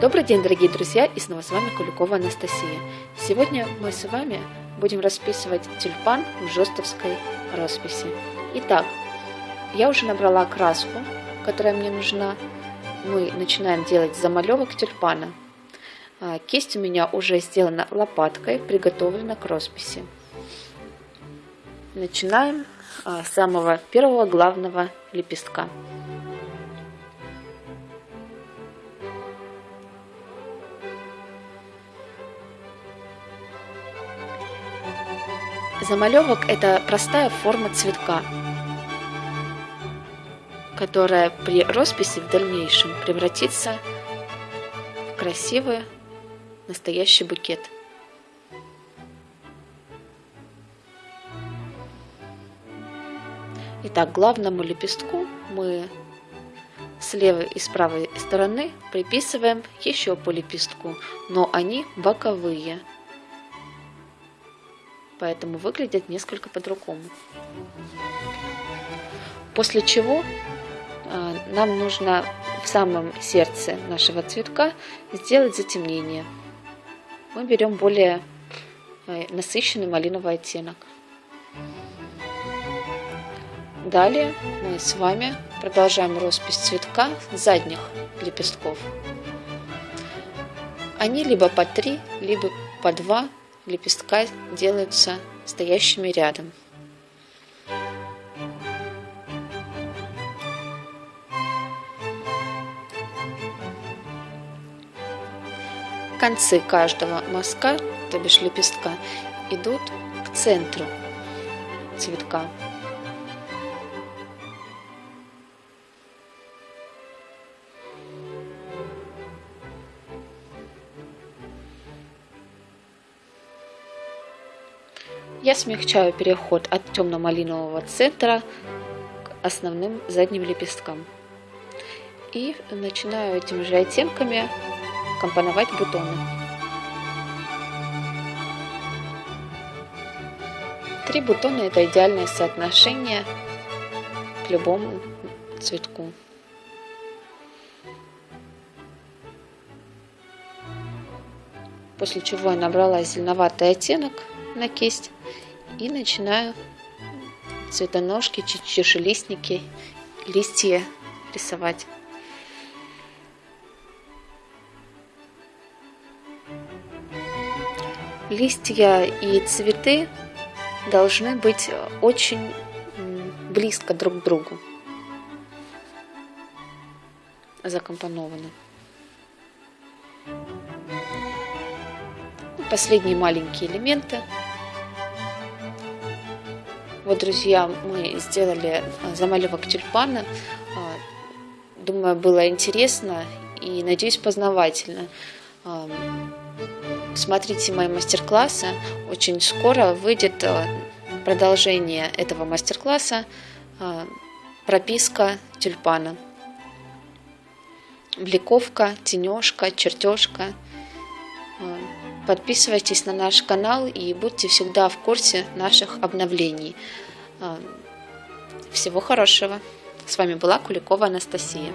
Добрый день, дорогие друзья, и снова с вами Куликова Анастасия. Сегодня мы с вами будем расписывать тюльпан в жестовской росписи. Итак, я уже набрала краску, которая мне нужна. Мы начинаем делать замалевок тюльпана. А, кисть у меня уже сделана лопаткой, приготовлена к росписи. Начинаем а, с самого первого главного лепестка. Замалевок – это простая форма цветка, которая при росписи в дальнейшем превратится в красивый настоящий букет. Итак, главному лепестку мы с левой и с правой стороны приписываем еще по лепестку, но они боковые – поэтому выглядят несколько по-другому. После чего э, нам нужно в самом сердце нашего цветка сделать затемнение. Мы берем более э, насыщенный малиновый оттенок. Далее мы с вами продолжаем роспись цветка задних лепестков. Они либо по 3, либо по 2 лепестка делаются стоящими рядом. Концы каждого мазка, то бишь лепестка, идут к центру цветка. Я смягчаю переход от темно-малинового центра к основным задним лепесткам. И начинаю этими же оттенками компоновать бутоны. Три бутона это идеальное соотношение к любому цветку. После чего я набрала зеленоватый оттенок на кисть и начинаю цветоножки, чешелистники, листья рисовать. Листья и цветы должны быть очень близко друг к другу закомпонованы. Последние маленькие элементы вот, друзья, мы сделали э, замалевок тюльпана. А, думаю, было интересно и, надеюсь, познавательно. А, смотрите мои мастер-классы. Очень скоро выйдет э, продолжение этого мастер-класса а, прописка тюльпана. Бликовка, тенежка, чертежка. Подписывайтесь на наш канал и будьте всегда в курсе наших обновлений. А, всего хорошего. С вами была Куликова Анастасия.